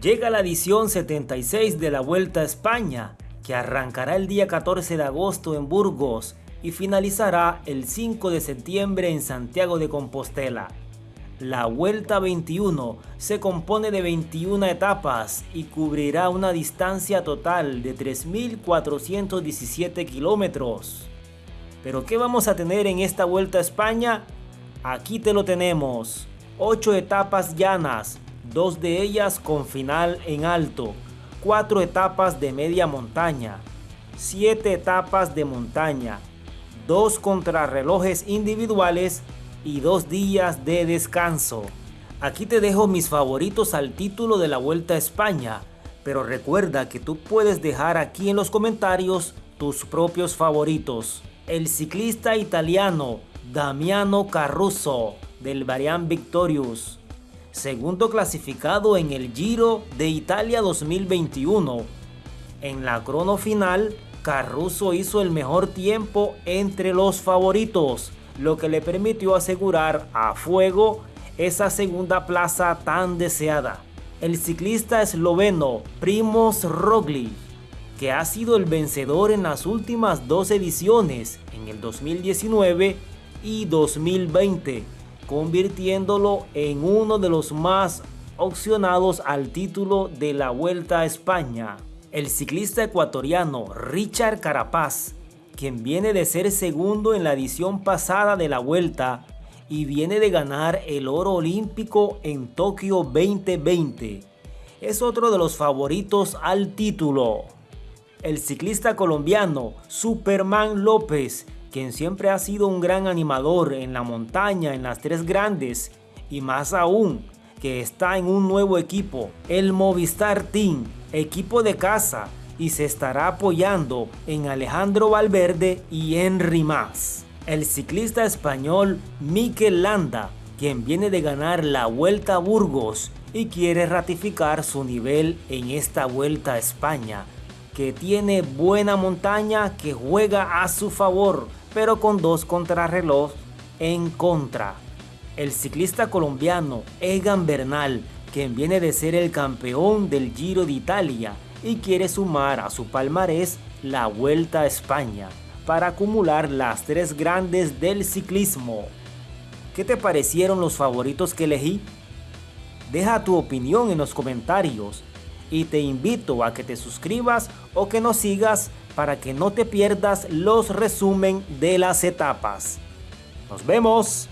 Llega la edición 76 de la Vuelta a España, que arrancará el día 14 de agosto en Burgos y finalizará el 5 de septiembre en Santiago de Compostela. La Vuelta 21 se compone de 21 etapas y cubrirá una distancia total de 3.417 kilómetros. ¿Pero qué vamos a tener en esta Vuelta a España? Aquí te lo tenemos. 8 etapas llanas, dos de ellas con final en alto, 4 etapas de media montaña, 7 etapas de montaña, 2 contrarrelojes individuales y dos días de descanso. Aquí te dejo mis favoritos al título de la Vuelta a España, pero recuerda que tú puedes dejar aquí en los comentarios tus propios favoritos. El ciclista italiano Damiano Caruso del Varian Victorious, segundo clasificado en el Giro de Italia 2021. En la crono final, Caruso hizo el mejor tiempo entre los favoritos, lo que le permitió asegurar a fuego esa segunda plaza tan deseada. El ciclista esloveno Primoz Roglic, que ha sido el vencedor en las últimas dos ediciones, en el 2019 y 2020, convirtiéndolo en uno de los más opcionados al título de la Vuelta a España. El ciclista ecuatoriano Richard Carapaz quien viene de ser segundo en la edición pasada de la Vuelta y viene de ganar el oro olímpico en Tokio 2020. Es otro de los favoritos al título. El ciclista colombiano Superman López, quien siempre ha sido un gran animador en la montaña, en las tres grandes, y más aún, que está en un nuevo equipo, el Movistar Team, equipo de casa, y se estará apoyando en Alejandro Valverde y Henry Mas. El ciclista español Mikel Landa, quien viene de ganar la Vuelta a Burgos y quiere ratificar su nivel en esta Vuelta a España, que tiene buena montaña que juega a su favor, pero con dos contrarreloj en contra. El ciclista colombiano Egan Bernal, quien viene de ser el campeón del Giro de Italia, y quiere sumar a su palmarés la Vuelta a España para acumular las tres grandes del ciclismo. ¿Qué te parecieron los favoritos que elegí? Deja tu opinión en los comentarios y te invito a que te suscribas o que nos sigas para que no te pierdas los resumen de las etapas. ¡Nos vemos!